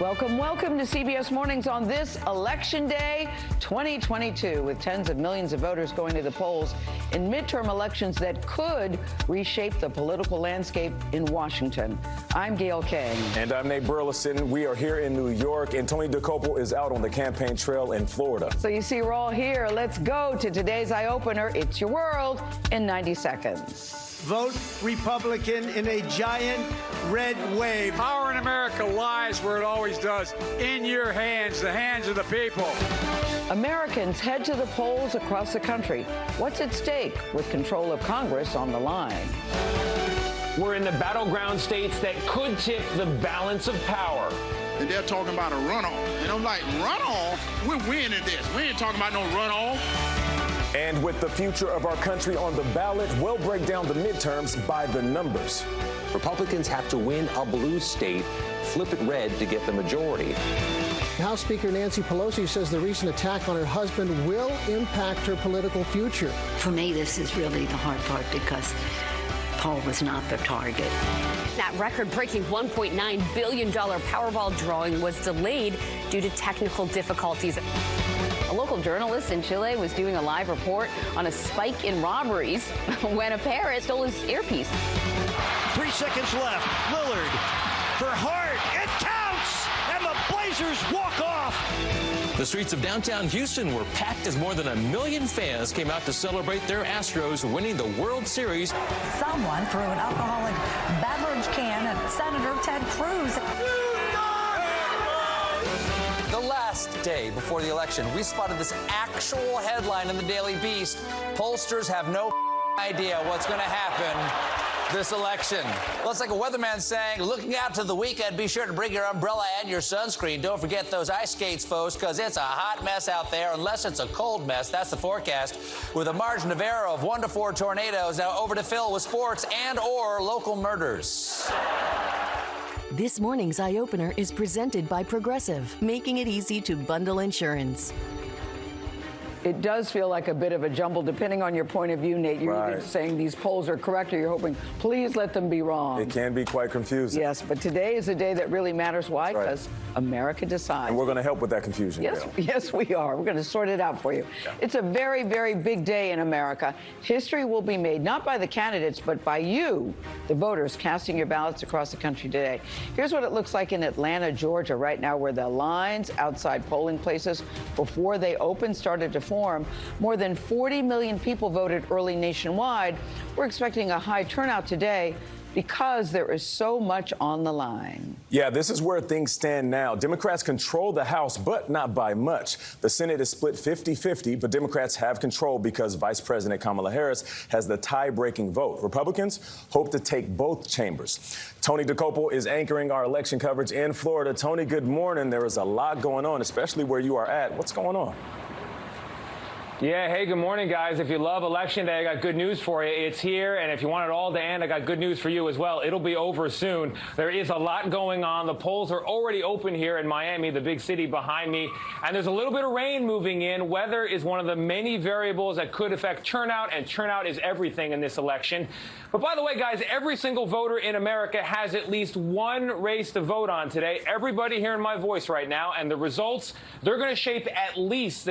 Welcome, welcome to CBS Mornings on this Election Day 2022, with tens of millions of voters going to the polls in midterm elections that could reshape the political landscape in Washington. I'm Gayle King. And I'm Nate Burleson. We are here in New York, and Tony Dokoupil is out on the campaign trail in Florida. So you see, we're all here. Let's go to today's eye opener. It's your world in 90 seconds. Vote Republican in a giant red wave. Power in America lies where it always does in your hands, the hands of the people. Americans head to the polls across the country. What's at stake with control of Congress on the line? We're in the battleground states that could tip the balance of power. And they're talking about a runoff. And I'm like, runoff? We're winning this. We ain't talking about no runoff. And with the future of our country on the ballot, we'll break down the midterms by the numbers. Republicans have to win a blue state, flip it red to get the majority. House Speaker Nancy Pelosi says the recent attack on her husband will impact her political future. For me, this is really the hard part because Paul was not the target. That record breaking $1.9 billion Powerball drawing was delayed due to technical difficulties. A local journalist in Chile was doing a live report on a spike in robberies when a parrot stole his earpiece. Three seconds left. Lillard for Hart. It counts! And the Blazers walk off. The streets of downtown Houston were packed as more than a million fans came out to celebrate their Astros winning the World Series. Someone threw an alcoholic beverage can at Senator Ted Cruz. The last day before the election, we spotted this actual headline in the Daily Beast. Pollsters have no idea what's going to happen this election. Well, it's like a weatherman saying, looking out to the weekend, be sure to bring your umbrella and your sunscreen. Don't forget those ice skates, folks, because it's a hot mess out there, unless it's a cold mess. That's the forecast. With a margin of error of one to four tornadoes. Now over to Phil with sports and or local murders. This morning's eye opener is presented by Progressive, making it easy to bundle insurance. It does feel like a bit of a jumble, depending on your point of view, Nate. You're Right. either saying these polls are correct or you're hoping, please let them be wrong. It can be quite confusing. Yes, but today is a day that really matters. Why? That's right. Because America decides. And we're going to help with that confusion. Yes, Gayle. yes, we are. We're going to sort it out for you. It's a very, very big day in America. History will be made not by the candidates, but by you, the voters, casting your ballots across the country today. Here's what it looks like in Atlanta, Georgia, right now, where the lines outside polling places before they opened started to form. More than 40 million people voted early nationwide. We're expecting a high turnout today because there is so much on the line. Yeah, this is where things stand now. Democrats control the House, but not by much. The Senate is split 50 50, but Democrats have control because Vice President Kamala Harris has the tie breaking vote. Republicans hope to take both chambers. Tony Dokoupil is anchoring our election coverage in Florida. Tony, good morning. There is a lot going on, especially where you are at. What's going on? Yeah, hey, good morning, guys. If you love Election Day, I got good news for you. It's here, and if you want it all to end, I got good news for you as well. It'll be over soon. There is a lot going on. The polls are already open here in Miami, the big city behind me, and there's a little bit of rain moving in. Weather is one of the many variables that could affect turnout, and turnout is everything in this election. But by the way, guys, every single voter in America has at least one race to vote on today. Everybody hearing my voice right now, and the results, they're going to shape at least